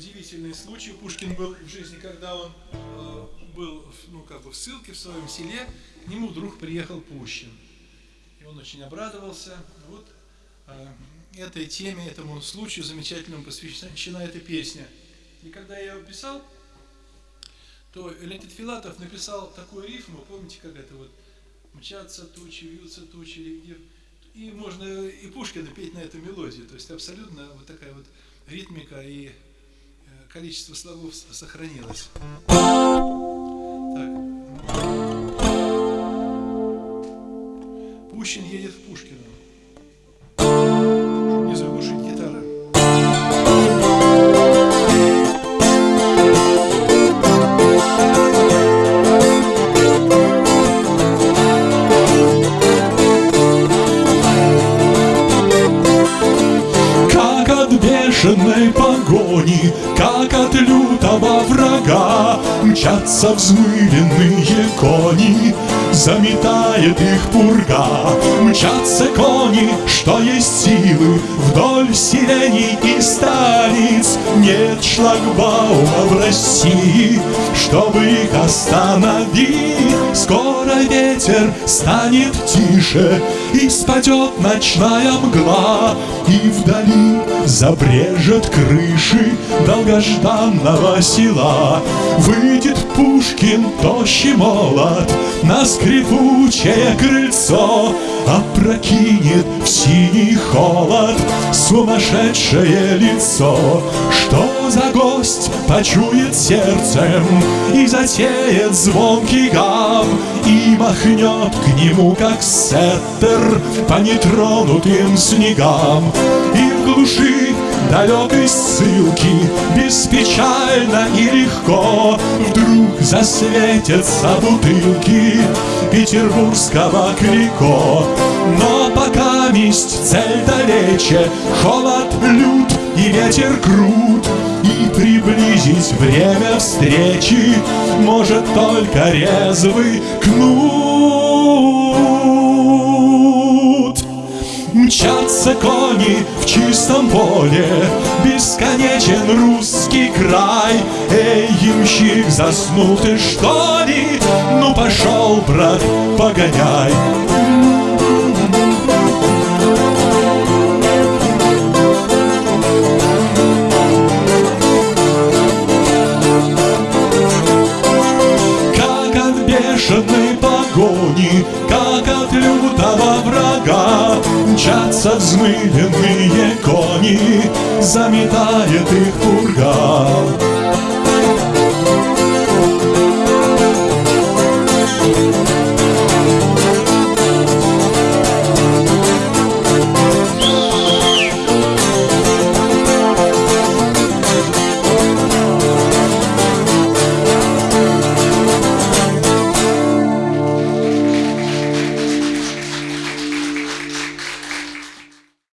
удивительный случай. Пушкин был в жизни, когда он э, был ну, как бы в ссылке в своем селе, к нему вдруг приехал Пущин. И он очень обрадовался. Вот э, этой теме, этому случаю замечательному посвящена эта песня. И когда я ее писал, то Леонид Филатов написал такую рифму, помните, как это вот «Мчатся тучи, вьются тучи, где...» И можно и Пушкина петь на эту мелодию. То есть абсолютно вот такая вот ритмика и количество слогов сохранилось. Так. Пущин едет в Пушкино. Не заглушить бешеной погони, как от лютого врага Мчатся взмыленные кони, заметает их пурга. Мчатся кони, что есть силы, вдоль сиреней и столиц. Нет шлагбаума в России, чтобы их остановить Скоро ветер станет тише, и спадет ночная мгла, И вдали забрежет крыши долгожданного села. Выйдет Пушкин, тощий молот, на скрипучее крыльцо, Опрокинет в синий холод сумасшедшее лицо. Что за гость почует сердцем и затеет звонкий гам, И махнет к нему, как сеттер, по нетронутым снегам. И в глуши далекой ссылки Беспечально и легко Вдруг засветятся бутылки Петербургского клико. Но пока месть цель далече Холод лют и ветер крут И приблизить время встречи Может только резвый кнут Мчатся кони в чистом поле, Бесконечен русский край. Эй, ямщик, заснул ты что ли? Ну пошел, брат, погоняй. Как от бешеной погони, как от лютого врага Мчатся взмыленные кони, заметает их пурга